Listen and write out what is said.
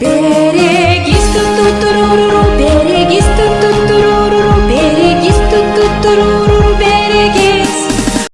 Big